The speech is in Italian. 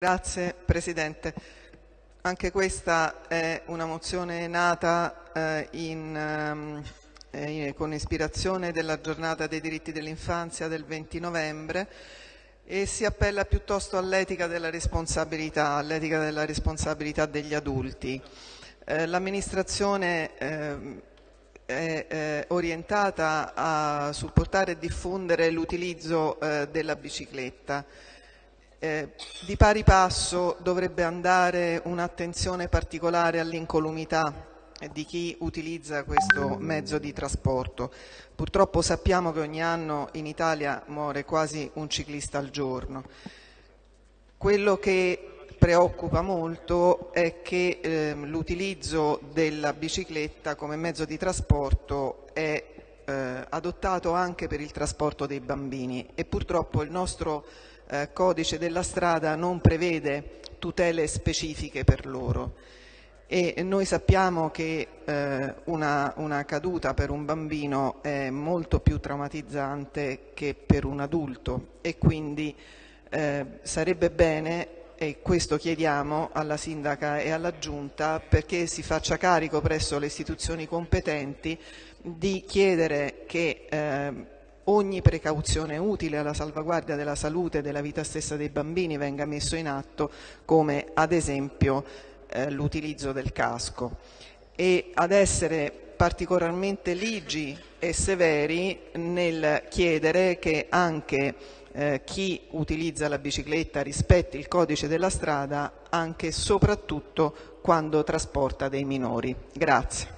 Grazie Presidente. Anche questa è una mozione nata eh, in, ehm, eh, con ispirazione della giornata dei diritti dell'infanzia del 20 novembre e si appella piuttosto all'etica della responsabilità, all'etica della responsabilità degli adulti. Eh, L'amministrazione ehm, è orientata a supportare e diffondere l'utilizzo eh, della bicicletta eh, di pari passo dovrebbe andare un'attenzione particolare all'incolumità di chi utilizza questo mezzo di trasporto. Purtroppo sappiamo che ogni anno in Italia muore quasi un ciclista al giorno. Quello che preoccupa molto è che eh, l'utilizzo della bicicletta come mezzo di trasporto è eh, adottato anche per il trasporto dei bambini e purtroppo il nostro eh, codice della strada non prevede tutele specifiche per loro. E noi sappiamo che eh, una, una, caduta per un bambino è molto più traumatizzante che per un adulto. E quindi eh, sarebbe bene e questo chiediamo alla sindaca e alla giunta perché si faccia carico presso le istituzioni competenti di chiedere che eh, ogni precauzione utile alla salvaguardia della salute e della vita stessa dei bambini venga messo in atto, come ad esempio eh, l'utilizzo del casco. E ad essere particolarmente ligi e severi nel chiedere che anche eh, chi utilizza la bicicletta rispetti il codice della strada anche e soprattutto quando trasporta dei minori. Grazie.